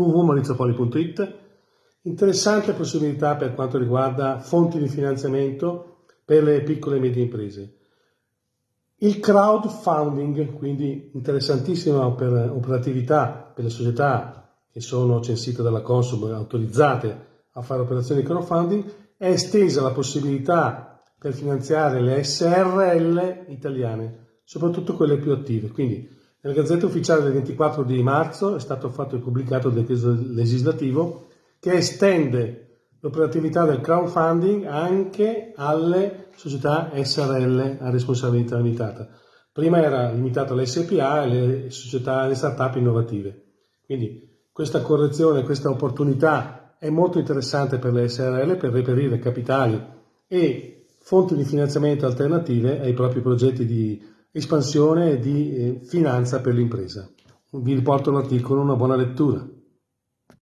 www.maurizopoli.it Interessante possibilità per quanto riguarda fonti di finanziamento per le piccole e medie imprese. Il crowdfunding, quindi interessantissima per operatività per le società che sono censite dalla Consum autorizzate a fare operazioni di crowdfunding, è estesa la possibilità per finanziare le SRL italiane, soprattutto quelle più attive. Quindi nella Gazzetta Ufficiale del 24 di marzo è stato fatto e pubblicato il decreto legislativo che estende l'operatività del crowdfunding anche alle società SRL a responsabilità limitata. Prima era limitato alle SPA e alle società, alle start-up innovative. Quindi questa correzione, questa opportunità è molto interessante per le SRL per reperire capitali e fonti di finanziamento alternative ai propri progetti di espansione di eh, finanza per l'impresa. Vi riporto l'articolo, una buona lettura.